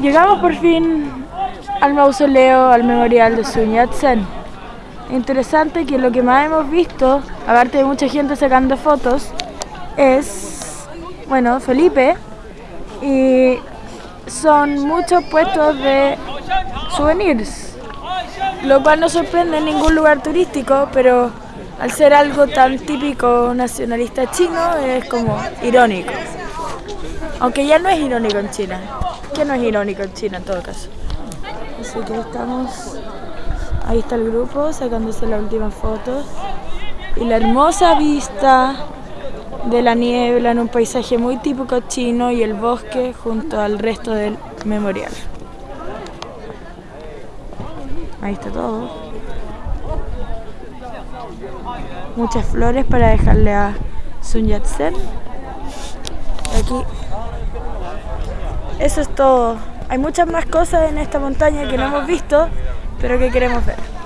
Llegamos por fin al mausoleo, al memorial de Sun Yat-sen. Interesante que lo que más hemos visto, aparte de mucha gente sacando fotos, es, bueno, Felipe y son muchos puestos de souvenirs, lo cual no sorprende en ningún lugar turístico, pero al ser algo tan típico nacionalista chino es como irónico. Aunque ya no es irónico en China, que no es irónico en China en todo caso. Así que estamos, ahí está el grupo sacándose las últimas fotos y la hermosa vista de la niebla en un paisaje muy típico chino y el bosque junto al resto del memorial. Ahí está todo. Muchas flores para dejarle a Sun Yat-sen. Aquí. Eso es todo. Hay muchas más cosas en esta montaña que no hemos visto, pero que queremos ver.